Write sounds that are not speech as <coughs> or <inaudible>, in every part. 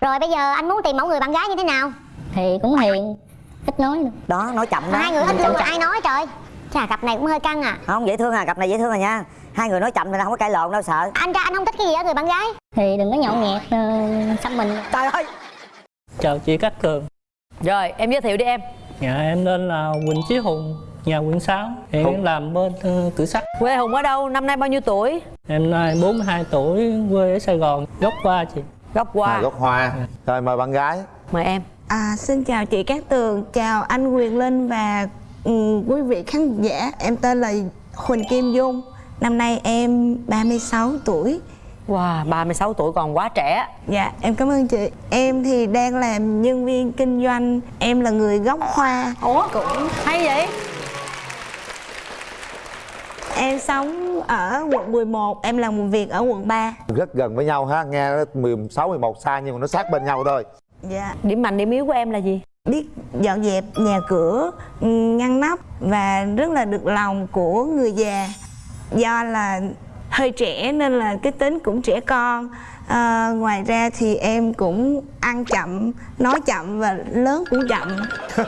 Rồi bây giờ anh muốn tìm mẫu người bạn gái như thế nào? Thì cũng hiền ít nói nữa đó nói chậm đó. Hai người ít luôn mà ai nói trời? Chà cặp này cũng hơi căng à. Không dễ thương à cặp này dễ thương à nha. Hai người nói chậm thì không có cãi lộn đâu sợ. Anh ra anh không thích cái gì ở người bạn gái. Thì đừng có nhậu nhẹt uh, xăm mình. Trời ơi! Chào chị Cát Tường. Rồi em giới thiệu đi em. Dạ em tên là Quỳnh Chí Hùng Nhà quận 6 Hiện Hùng. làm bên uh, cửa sắt Quê Hùng ở đâu? Năm nay bao nhiêu tuổi? Em nay 42 tuổi Quê ở Sài Gòn Gốc qua chị Gốc qua à, gốc hoa rồi mời bạn gái Mời em À, xin chào chị Cát Tường, chào anh Quyền Linh và ừ, quý vị khán giả. Em tên là Huỳnh Kim Dung. Năm nay em 36 tuổi. Wow 36 tuổi còn quá trẻ Dạ, em cảm ơn chị. Em thì đang làm nhân viên kinh doanh. Em là người gốc Hoa. Ủa cũng hay vậy Em sống ở quận 11, em làm việc ở quận 3. rất gần với nhau ha nghe nó 16 11 xa nhưng mà nó sát bên nhau thôi Dạ. Điểm mạnh điểm yếu của em là gì? biết dọn dẹp nhà cửa ngăn nắp và rất là được lòng của người già do là hơi trẻ nên là cái tính cũng trẻ con à, ngoài ra thì em cũng ăn chậm nói chậm và lớn cũng chậm <laughs>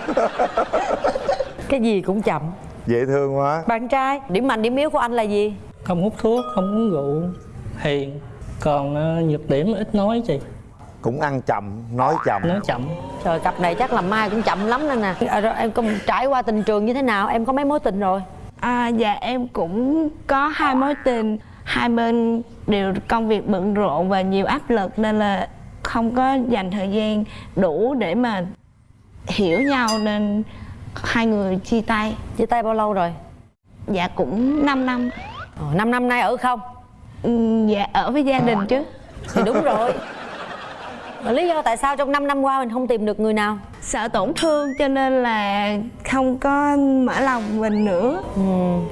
Cái gì cũng chậm dễ thương quá. Bạn trai Điểm mạnh điểm yếu của anh là gì? Không hút thuốc, không uống rượu Hiền. Còn uh, nhược điểm ít nói chị. Cũng ăn chậm nói chậm. Nói chậm. Trời cặp này chắc là mai cũng chậm lắm nên nè. À, rồi Em có trải qua tình trường như thế nào? Em có mấy mối tình rồi? à, dạ em cũng có hai mối tình. Hai bên đều công việc bận rộn và nhiều áp lực nên là không có dành thời gian đủ để mà hiểu nhau nên hai người chia tay Chia tay bao lâu rồi? dạ cũng 5 năm Ờ, 5 năm nay ở không? Ừ, dạ ở với gia đình chứ Thì đúng rồi Mà lý do tại sao trong 5 năm qua mình không tìm được người nào? sợ tổn thương cho nên là không có mở lòng mình nữa Ừ.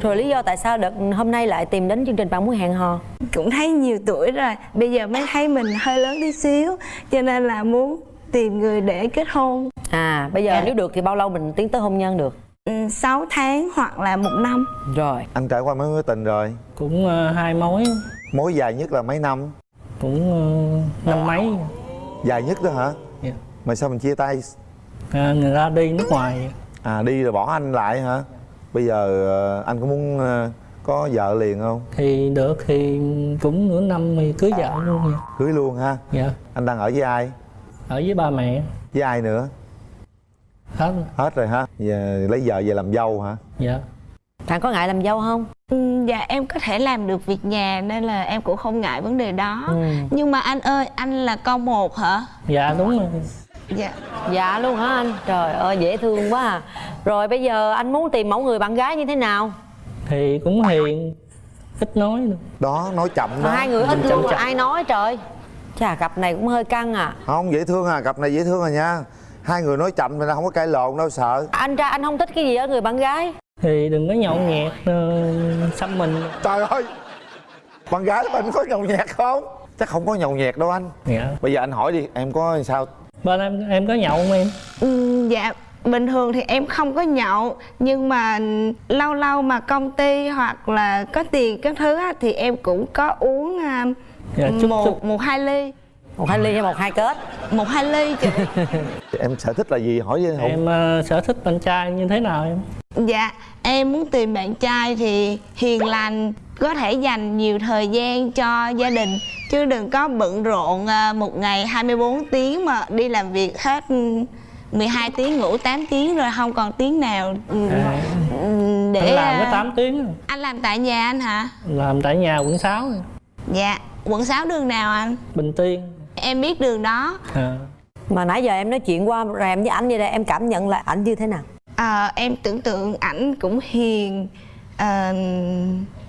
Rồi lý do tại sao đợt hôm nay lại tìm đến chương trình bạn muốn hẹn hò? cũng thấy nhiều tuổi rồi bây giờ mới thấy mình hơi lớn tí xíu cho nên là muốn tìm người để kết hôn. À bây giờ Dạ. nếu được thì bao lâu mình tiến tới hôn nhân được? ừ, 6 tháng hoặc là một năm. Rồi. Anh trải qua mấy mối tình rồi? Cũng uh, hai mối. Mối dài nhất là mấy năm? Cũng uh, năm mấy. Dài nhất đó hả? Dạ. mà sao mình chia tay? À, Người ta đi nước ngoài. À đi rồi bỏ anh lại hả? Bây giờ ờ, anh có muốn ờ, có vợ liền không? Thì được thì cũng nửa năm thì cưới vợ luôn. Nha cưới luôn ha? Dạ. Anh đang ở với ai Ở với ba mẹ với ai nữa Hết rồi. hết rồi ha giờ lấy vợ về làm dâu hả Dạ Bạn có ngại làm dâu không? ừ, dạ em có thể làm được việc nhà nên là em cũng không ngại vấn đề đó Ừ. nhưng mà anh ơi anh là con một hả Dạ đúng rồi dạ Dạ luôn hả anh? Trời ơi dễ thương quá à. Rồi bây giờ anh muốn tìm mẫu người bạn gái như thế nào? Thì cũng hiền Ít nói nữa đó nói chậm đó hai người ít Chậm luôn mà chậm. ai nói trời Chà cặp này cũng hơi căng à. Không dễ thương à cặp này dễ thương à nha. Hai người nói chậm thì không có cãi lộn đâu sợ. Anh ra anh không thích cái gì ở người bạn gái. Thì đừng có nhậu nhẹt uh, xăm mình. Trời ơi! Bạn gái mình có nhậu nhẹt không? Chắc không có nhậu nhẹt đâu anh. Dạ. Bây giờ anh hỏi đi em có sao? Bên em em có nhậu không em? Ừ, dạ bình thường thì em không có nhậu nhưng mà lâu lâu mà công ty hoặc là có tiền các thứ á, thì em cũng có uống à, Dạ, chút một chút. một hai ly Một hai ly hay một hai kết một hai ly chị <laughs> em sở thích là gì hỏi với Em ờ, sở thích bạn trai như thế nào em? dạ em muốn tìm bạn trai thì hiền lành có thể dành nhiều thời gian cho gia đình chứ đừng có bận rộn à, một ngày 24 tiếng mà đi làm việc hết ừ, 12 tiếng ngủ 8 tiếng rồi không còn tiếng nào ừ, À, ừ, để anh làm có 8 tiếng rồi. anh làm tại nhà anh hả Làm tại nhà quận 6 rồi. dạ quận 6 đường nào anh? Bình Tiên. Em biết đường đó. À, Mà nãy giờ em nói chuyện qua rèm với ảnh vậy đây Em cảm nhận là ảnh như thế nào? Ờ, em tưởng tượng ảnh cũng hiền ờ,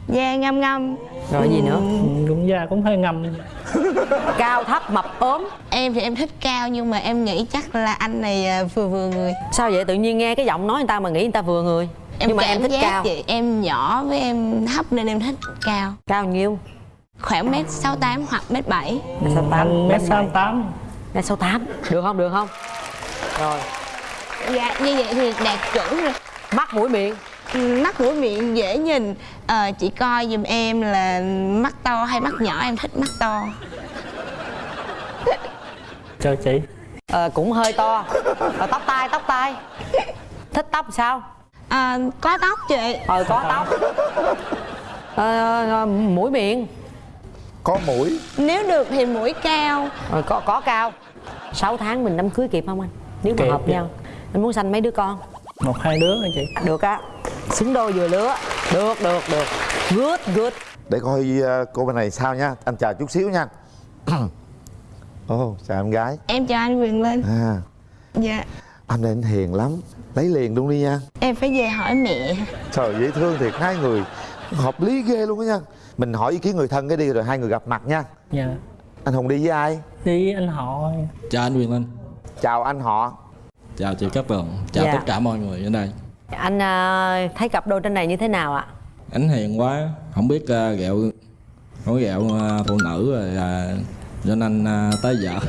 da ngâm ngâm Rồi gì nữa? ừ, Cũng da cũng hơi ngâm <laughs> Cao thấp mập ốm. Em thì em thích cao nhưng mà em nghĩ chắc là anh này à, vừa vừa người. Sao vậy? Tự nhiên nghe cái giọng nói người ta mà nghĩ người ta vừa người. Em Nhưng mà em thích cao. vậy em nhỏ với em thấp nên em thích cao. Cao nhiêu? Khoảng mét sáu tám hoặc mét bảy. Mét sáu tám, Anh mét mét 68 Mét sáu tám. Được không? Được không? Rồi. Dạ như vậy thì đạt chuẩn rồi. Mắt mũi miệng. Mắt mũi miệng dễ nhìn. Ờ, chị coi giùm em là mắt to hay mắt nhỏ em thích mắt to? <laughs> Cho chị. Ờ, cũng hơi to. Rồi tóc tai tóc tai. Thích tóc sao? À, có tóc chị. Ờ có tóc. Ờ, mũi miệng có mũi. Nếu được thì mũi cao. Rồi có có cao. 6 tháng mình đám cưới kịp không anh? Nếu mà Kịp, hợp kịp. nhau. Anh muốn sanh mấy đứa con? Một hai đứa hả chị? Được á. Xứng đôi vừa lứa. Được được được. Good good. Để coi ờ, cô bên này sao nha. Anh chờ chút xíu nha. <coughs> Ồ chào em gái. Em chào anh quyền linh. À. Dạ. Anh này anh hiền lắm. Lấy liền luôn đi nha. Em phải về hỏi mẹ. Trời dễ thương thiệt. Hai người hợp lý ghê luôn á nha. Mình hỏi ý kiến người thân cái đi rồi hai người gặp mặt nha. Dạ. Anh hùng đi với ai? Đi anh họ. Chào anh Quyền Linh. Chào anh họ. Chào chị Cát Tường Chào Dạ. tất cả mọi người ở đây. Anh à, thấy cặp đôi trên này như thế nào ạ? Anh hiền quá. Không biết uh, ghẹo Nói ghẹo à, phụ nữ rồi à, Cho nên à, tới vợ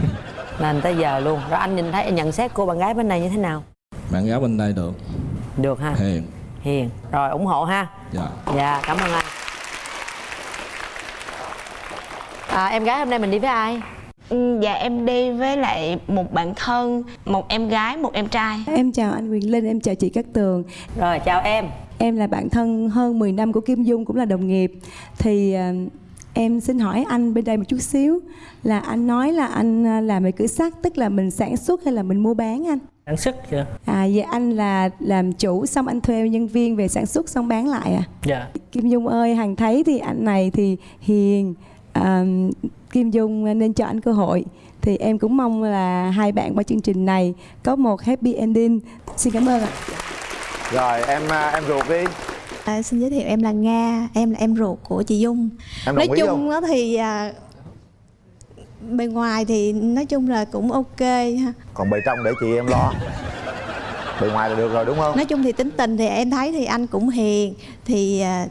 nên <laughs> tới giờ luôn. Rồi anh nhìn thấy nhận xét cô bạn gái bên này như thế nào? Bạn gái bên đây được. Được ha. Hiền hiền. Rồi ủng hộ ha. Dạ. Dạ cảm ơn anh. À, em gái hôm nay mình đi với ai? Ừ, dạ em đi với lại một bạn thân một em gái một em trai. Em chào anh Quyền Linh, em chào chị Cát Tường. Rồi chào em. Em là bạn thân hơn 10 năm của Kim Dung, cũng là đồng nghiệp. Thì à, em xin hỏi anh bên đây một chút xíu Là anh nói là anh à, làm về cửa sắt, tức là mình sản xuất hay là mình mua bán anh? Sản xuất dạ À vậy anh là làm chủ xong anh thuê nhân viên về sản xuất xong bán lại à? dạ. Kim Dung ơi, Hằng thấy thì anh này thì hiền à, Kim Dung nên cho anh cơ hội. Thì em cũng mong là hai bạn qua chương trình này có một happy ending. Xin cảm ơn ạ. Rồi em à, em ruột đi. À, xin giới thiệu em là Nga, em là em ruột của chị Dung. Em nói chung đó thì à, bề ngoài thì nói chung là cũng ok ha. còn bề trong để chị em lo bề ngoài là được rồi đúng không Nói chung thì tính tình thì em thấy thì anh cũng hiền thì à,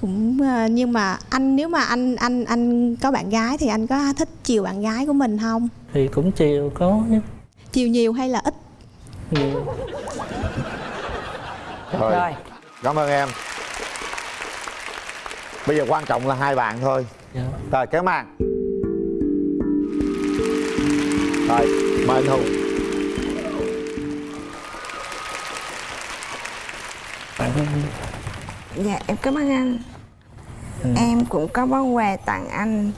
cũng à, nhưng mà anh nếu mà anh anh anh có bạn gái thì anh có thích chiều bạn gái của mình không? thì cũng chiều có chứ Chiều nhiều hay là ít? nhiều rồi. rồi cảm ơn em bây giờ quan trọng là hai bạn thôi dạ rồi kéo màn rồi mời anh hùng dạ em cảm ơn anh. Em cũng có món quà tặng anh.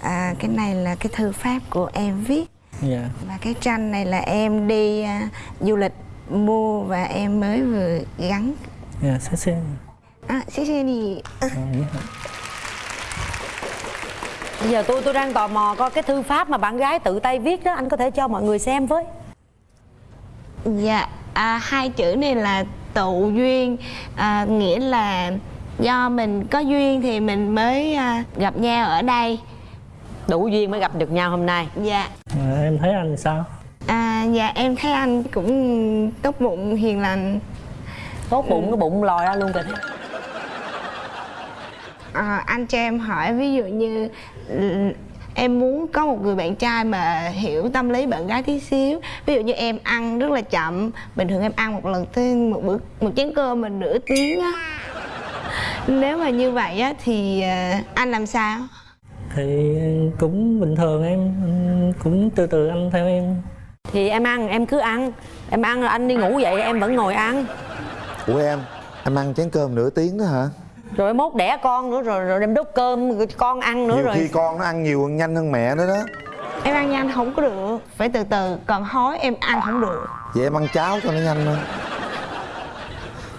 À, cái này là cái thư pháp của em viết. Dạ. Và cái tranh này là em đi à, du lịch mua và em mới vừa gắn. Dạ sẽ sẽ à, xí xí đi. Vậy hả? Bây giờ tôi tôi đang tò mò coi cái thư pháp mà bạn gái tự tay viết đó anh có thể cho mọi người xem với. Dạ, à, hai chữ này là tụ duyên à, Nghĩa là do mình có duyên thì mình mới à, gặp nhau ở đây. Đủ duyên mới gặp được nhau hôm nay. Dạ, à, em thấy anh sao? À, dạ em thấy anh cũng tốt bụng, hiền lành. Tốt bụng cái bụng lòi ra luôn kìa. À, Anh cho em hỏi ví dụ như ừ, Em muốn có một người bạn trai mà hiểu tâm lý bạn gái tí xíu. Ví dụ như em ăn rất là chậm. Bình thường em ăn một lần tới một bữa một chén cơm mình nửa tiếng á. Nếu mà như vậy á thì à, anh làm sao? thì cũng bình thường em cũng từ từ anh theo em. Thì em ăn em cứ ăn. Em ăn rồi anh đi ngủ vậy em vẫn ngồi ăn. Ủa em em ăn chén cơm nửa tiếng đó hả rồi mốt đẻ con nữa rồi rồi đem đốt cơm con ăn nữa nhiều rồi. khi con nó ăn nhiều nhanh hơn mẹ nữa đó. Em ăn nhanh không có được. Phải từ từ Còn hói em ăn không được. Vậy em ăn cháo cho nó nhanh hơn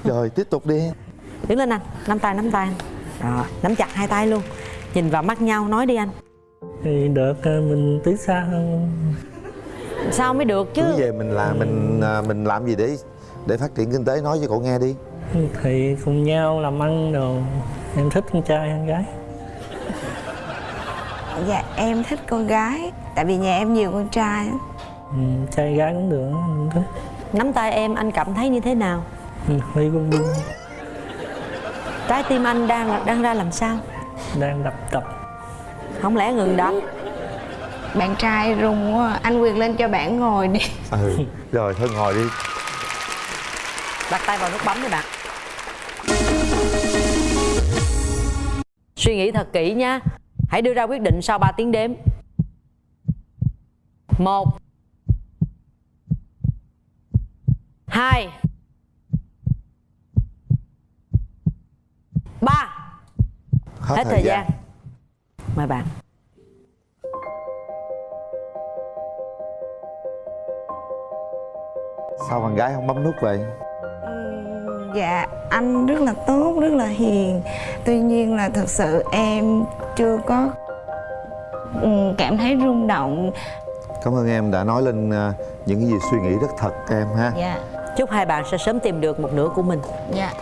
rồi tiếp tục đi. Đứng lên anh nắm tay nắm tay anh. Rồi nắm chặt hai tay luôn. Nhìn vào mắt nhau nói đi anh. Thì được ờ, mình tiến xa hơn. Sao mới được chứ? Cứ về mình làm mình à, mình làm gì để để phát triển kinh tế nói cho cậu nghe đi thì cùng nhau làm ăn đồ. Em thích con trai con gái. Dạ em thích con gái. Tại vì nhà em nhiều con trai ừ, trai gái cũng được em thích. Nắm tay em anh cảm thấy như thế nào? Ừ, hơi bung bung trái tim anh đang đang ra làm sao? Đang đập đập không lẽ ngừng đập? Bạn trai rung quá. Anh Quyền lên cho bạn ngồi đi. Ừ rồi thôi ngồi đi. Đặt tay vào nút bấm đi bạn suy nghĩ thật kỹ nha. Hãy đưa ra quyết định sau 3 tiếng đếm. Một. Hai. Ba. Hết thời gian. mời bạn. Sao bạn gái không bấm nút vậy? Ừm, Dạ anh rất là tốt, rất là hiền. Tuy nhiên là thật sự em chưa có ừm, cảm thấy rung động. Cảm ơn em đã nói lên à, những cái gì suy nghĩ rất thật em ha. Dạ. Chúc hai bạn sẽ sớm tìm được một nửa của mình. Dạ